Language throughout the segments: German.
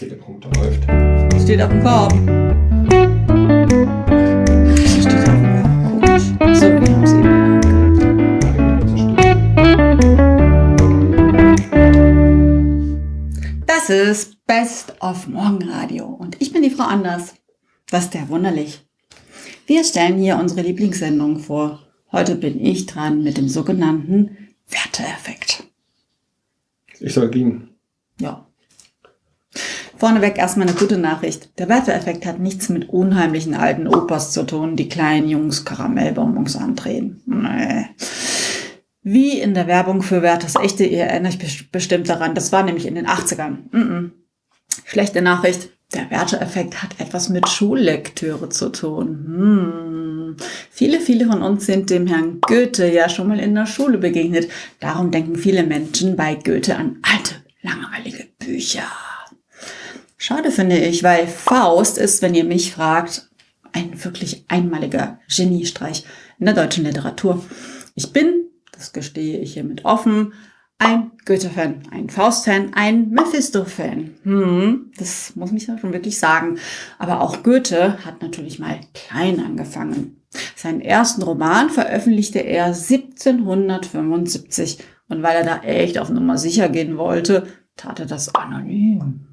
Teleprompter läuft. Steht auf dem Korb. Steht auf dem Korb. Komisch. So, wir haben es eben. Das ist Best of Morgenradio und ich bin die Frau Anders. Das ist ja wunderlich. Wir stellen hier unsere Lieblingssendung vor. Heute bin ich dran mit dem sogenannten Werteeffekt. Ich soll gehen. Ja. Vorneweg erstmal eine gute Nachricht. Der Werteeffekt hat nichts mit unheimlichen alten Opas zu tun, die kleinen Jungs Karamellbonbons andrehen. Nee. Wie in der Werbung für Werthers echte Ehe erinnere ich bestimmt daran. Das war nämlich in den 80ern. Mm -mm. Schlechte Nachricht. Der Werteeffekt hat etwas mit Schullektüre zu tun. Hm. Viele, viele von uns sind dem Herrn Goethe ja schon mal in der Schule begegnet. Darum denken viele Menschen bei Goethe an alte, langweilige Bücher. Schade finde ich, weil Faust ist, wenn ihr mich fragt, ein wirklich einmaliger Geniestreich in der deutschen Literatur. Ich bin, das gestehe ich hiermit offen, ein Goethe-Fan, ein Faust-Fan, ein Mephisto-Fan. Hm, das muss ich ja schon wirklich sagen. Aber auch Goethe hat natürlich mal klein angefangen. Seinen ersten Roman veröffentlichte er 1775. Und weil er da echt auf Nummer sicher gehen wollte, tat er das anonym.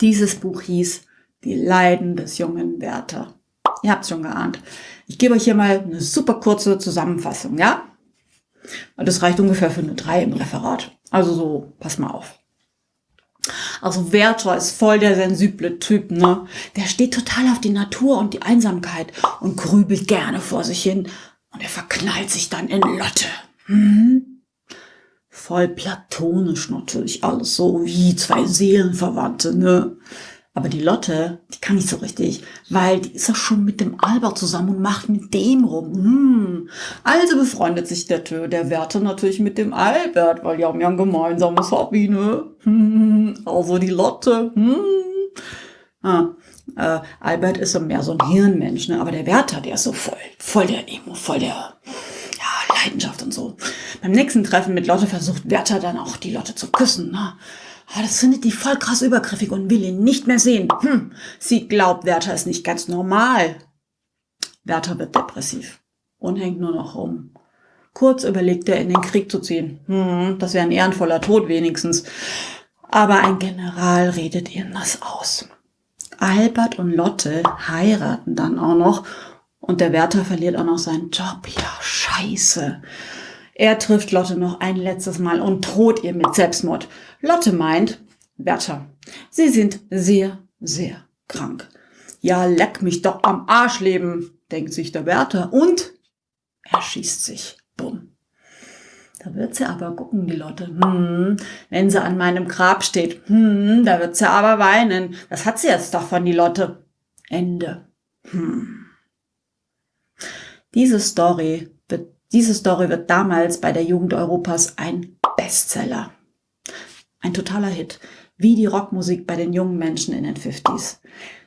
Dieses Buch hieß Die Leiden des jungen Werther. Ihr habt es schon geahnt. Ich gebe euch hier mal eine super kurze Zusammenfassung, ja? Das reicht ungefähr für eine 3 im Referat. Also so, pass mal auf. Also Werther ist voll der sensible Typ, ne? Der steht total auf die Natur und die Einsamkeit und grübelt gerne vor sich hin. Und er verknallt sich dann in Lotte. Hm? Voll platonisch natürlich alles so wie zwei Seelenverwandte, ne? Aber die Lotte, die kann nicht so richtig, weil die ist ja schon mit dem Albert zusammen und macht mit dem rum. Hm. Also befreundet sich der Tö, der Wärter natürlich mit dem Albert, weil die haben ja ein gemeinsames Hobby, ne? Hm. Also die Lotte. Hm. Ah, äh, Albert ist so mehr so ein Hirnmensch, ne? Aber der Wärter, der ist so voll, voll der Emo, voll der ja, Leidenschaft und so. Beim nächsten Treffen mit Lotte versucht Wärter dann auch die Lotte zu küssen, ne? Ah, das findet die voll krass übergriffig und will ihn nicht mehr sehen. Hm, sie glaubt, Werther ist nicht ganz normal. Werther wird depressiv und hängt nur noch rum. Kurz überlegt er, in den Krieg zu ziehen. Hm, das wäre ein ehrenvoller Tod wenigstens. Aber ein General redet ihm das aus. Albert und Lotte heiraten dann auch noch und der Wärter verliert auch noch seinen Job. Ja, scheiße. Er trifft Lotte noch ein letztes Mal und droht ihr mit Selbstmord. Lotte meint, Bertha, Sie sind sehr, sehr krank. Ja, leck mich doch am Arschleben, denkt sich der Bertha und er schießt sich. Bumm. Da wird sie aber gucken, die Lotte. Hm, wenn sie an meinem Grab steht, hm, da wird sie aber weinen. Das hat sie jetzt doch von die Lotte. Ende. Hm. Diese Story diese Story wird damals bei der Jugend Europas ein Bestseller. Ein totaler Hit, wie die Rockmusik bei den jungen Menschen in den 50s.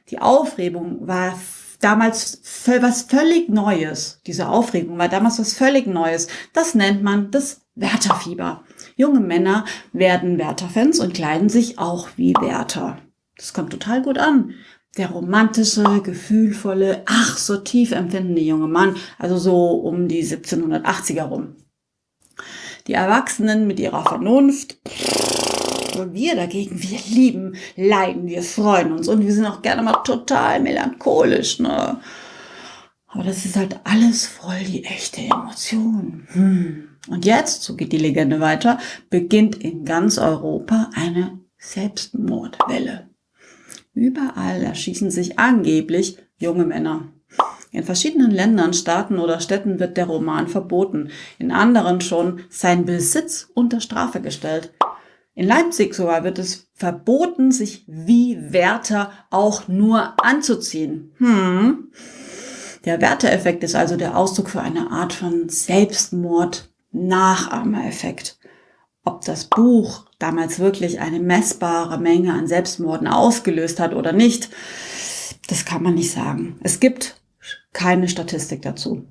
Die Aufregung war damals was völlig Neues. Diese Aufregung war damals was völlig Neues. Das nennt man das Wertherfieber. Junge Männer werden Werther-Fans und kleiden sich auch wie Werther. Das kommt total gut an der romantische, gefühlvolle, ach so tief empfindende junge Mann, also so um die 1780er rum. Die Erwachsenen mit ihrer Vernunft, wir dagegen, wir lieben, leiden, wir freuen uns und wir sind auch gerne mal total melancholisch, ne? Aber das ist halt alles voll die echte Emotion. Hm. Und jetzt, so geht die Legende weiter, beginnt in ganz Europa eine Selbstmordwelle. Überall erschießen sich angeblich junge Männer. In verschiedenen Ländern, Staaten oder Städten wird der Roman verboten, in anderen schon sein Besitz unter Strafe gestellt. In Leipzig sogar wird es verboten, sich wie Wärter auch nur anzuziehen. Hm. Der Wärtereffekt ist also der Ausdruck für eine Art von Selbstmord-Nachahmereffekt. Ob das Buch damals wirklich eine messbare Menge an Selbstmorden ausgelöst hat oder nicht, das kann man nicht sagen. Es gibt keine Statistik dazu.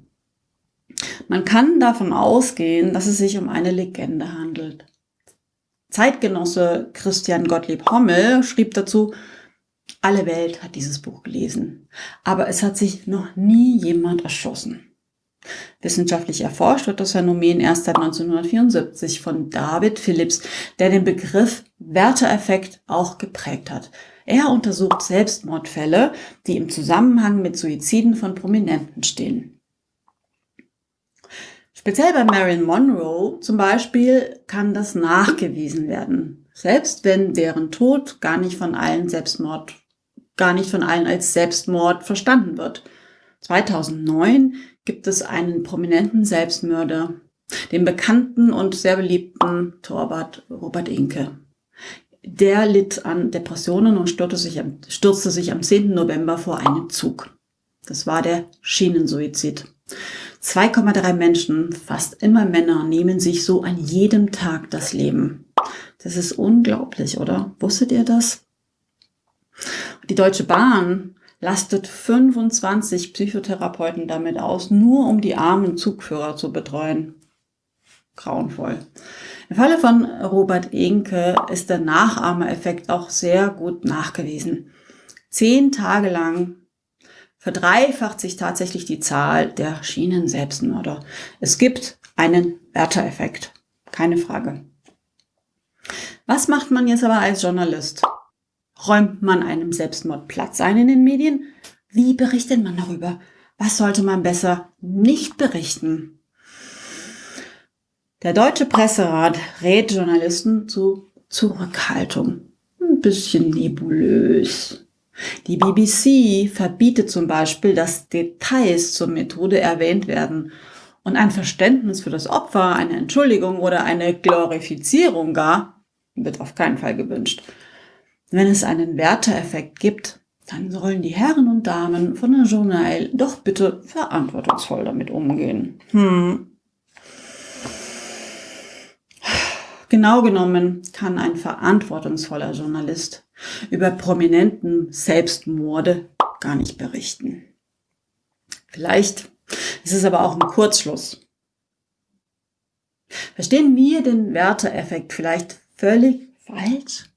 Man kann davon ausgehen, dass es sich um eine Legende handelt. Zeitgenosse Christian Gottlieb Hommel schrieb dazu, alle Welt hat dieses Buch gelesen, aber es hat sich noch nie jemand erschossen. Wissenschaftlich erforscht wird das Phänomen erst seit 1974 von David Phillips, der den Begriff Werteeffekt auch geprägt hat. Er untersucht Selbstmordfälle, die im Zusammenhang mit Suiziden von Prominenten stehen. Speziell bei Marilyn Monroe zum Beispiel kann das nachgewiesen werden, selbst wenn deren Tod gar nicht von allen Selbstmord, gar nicht von allen als Selbstmord verstanden wird. 2009 gibt es einen prominenten Selbstmörder, den bekannten und sehr beliebten Torwart Robert Inke. Der litt an Depressionen und stürzte sich, am, stürzte sich am 10. November vor einen Zug. Das war der Schienensuizid. 2,3 Menschen, fast immer Männer, nehmen sich so an jedem Tag das Leben. Das ist unglaublich, oder? Wusstet ihr das? Die Deutsche Bahn lastet 25 Psychotherapeuten damit aus, nur um die armen Zugführer zu betreuen. Grauenvoll. Im Falle von Robert Enke ist der Nachahmereffekt auch sehr gut nachgewiesen. Zehn Tage lang verdreifacht sich tatsächlich die Zahl der Schienen-Selbstmörder. Es gibt einen Werteeffekt, keine Frage. Was macht man jetzt aber als Journalist? Räumt man einem Selbstmord Platz ein in den Medien? Wie berichtet man darüber? Was sollte man besser nicht berichten? Der Deutsche Presserat rät Journalisten zu Zurückhaltung. Ein bisschen nebulös. Die BBC verbietet zum Beispiel, dass Details zur Methode erwähnt werden und ein Verständnis für das Opfer, eine Entschuldigung oder eine Glorifizierung gar wird auf keinen Fall gewünscht. Wenn es einen Werteeffekt gibt, dann sollen die Herren und Damen von der Journal doch bitte verantwortungsvoll damit umgehen. Hm. Genau genommen kann ein verantwortungsvoller Journalist über prominenten Selbstmorde gar nicht berichten. Vielleicht ist es aber auch ein Kurzschluss. Verstehen wir den Werteeffekt vielleicht völlig falsch?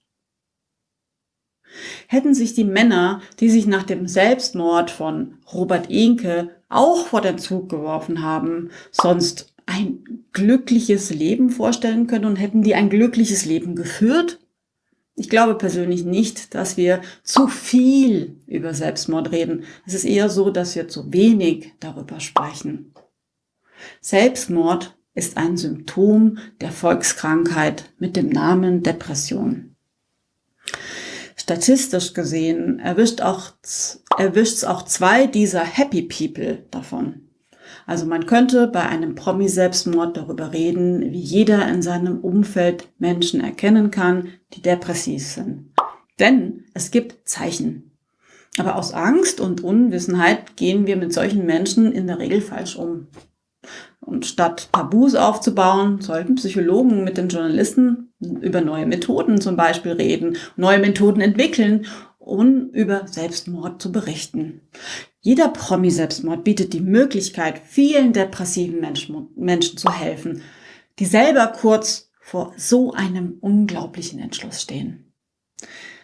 Hätten sich die Männer, die sich nach dem Selbstmord von Robert Enke auch vor den Zug geworfen haben, sonst ein glückliches Leben vorstellen können und hätten die ein glückliches Leben geführt? Ich glaube persönlich nicht, dass wir zu viel über Selbstmord reden. Es ist eher so, dass wir zu wenig darüber sprechen. Selbstmord ist ein Symptom der Volkskrankheit mit dem Namen Depression. Statistisch gesehen erwischt auch, erwischt es auch zwei dieser Happy People davon. Also man könnte bei einem Promi-Selbstmord darüber reden, wie jeder in seinem Umfeld Menschen erkennen kann, die depressiv sind. Denn es gibt Zeichen. Aber aus Angst und Unwissenheit gehen wir mit solchen Menschen in der Regel falsch um. Und statt Tabus aufzubauen, sollten Psychologen mit den Journalisten über neue Methoden zum Beispiel reden, neue Methoden entwickeln, um über Selbstmord zu berichten. Jeder Promi-Selbstmord bietet die Möglichkeit, vielen depressiven Menschen, Menschen zu helfen, die selber kurz vor so einem unglaublichen Entschluss stehen.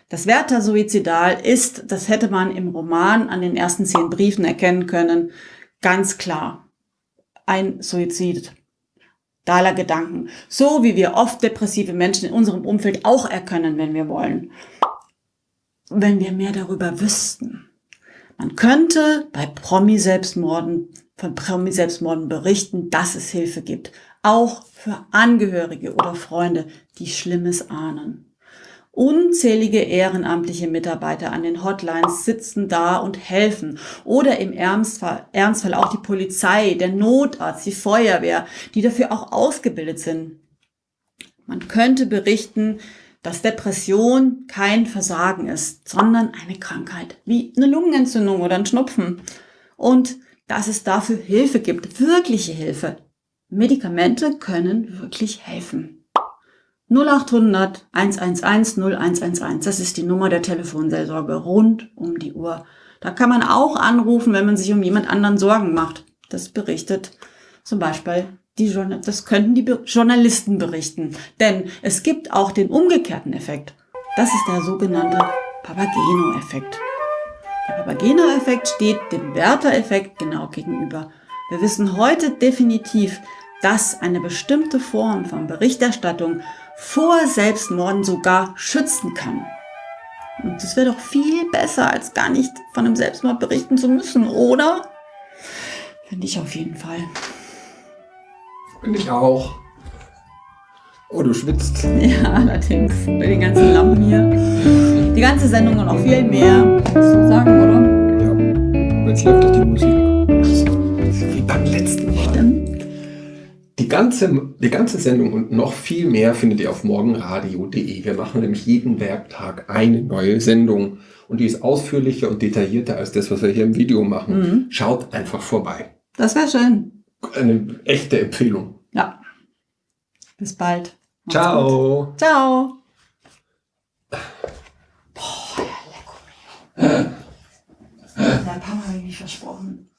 Das Werther Suizidal ist, das hätte man im Roman an den ersten zehn Briefen erkennen können, ganz klar ein Suizid. Daler Gedanken. So wie wir oft depressive Menschen in unserem Umfeld auch erkennen, wenn wir wollen. Wenn wir mehr darüber wüssten. Man könnte bei Promi-Selbstmorden, von Promi-Selbstmorden berichten, dass es Hilfe gibt. Auch für Angehörige oder Freunde, die Schlimmes ahnen. Unzählige ehrenamtliche Mitarbeiter an den Hotlines sitzen da und helfen. Oder im Ernstfall, Ernstfall auch die Polizei, der Notarzt, die Feuerwehr, die dafür auch ausgebildet sind. Man könnte berichten, dass Depression kein Versagen ist, sondern eine Krankheit, wie eine Lungenentzündung oder ein Schnupfen. Und dass es dafür Hilfe gibt, wirkliche Hilfe. Medikamente können wirklich helfen. 0800 111 0111, das ist die Nummer der Telefonseelsorge rund um die Uhr. Da kann man auch anrufen, wenn man sich um jemand anderen Sorgen macht. Das berichtet zum Beispiel die Journa- das könnten die Journalisten berichten. Denn es gibt auch den umgekehrten Effekt. Das ist der sogenannte Papageno-Effekt. Der Papageno-Effekt steht dem Werther-Effekt genau gegenüber. Wir wissen heute definitiv, dass eine bestimmte Form von Berichterstattung vor Selbstmorden sogar schützen kann. Und das wäre doch viel besser, als gar nicht von einem Selbstmord berichten zu müssen, oder? Finde ich auf jeden Fall. Bin ich auch. Oh, du schwitzt. Ja, allerdings. Bei den ganzen Lampen hier. Die ganze Sendung und noch viel mehr. Musst du sagen, oder? Ja. Jetzt läuft doch die Musik. Ganze, die ganze Sendung und noch viel mehr findet ihr auf morgenradio.de. Wir machen nämlich jeden Werktag eine neue Sendung. Und die ist ausführlicher und detaillierter als das, was wir hier im Video machen. Schaut einfach vorbei. Das wäre schön. Eine echte Empfehlung. Ja. Bis bald. Macht's Ciao. gut. Ciao. Boah, der Lecco. Der Papa habe ich nicht versprochen.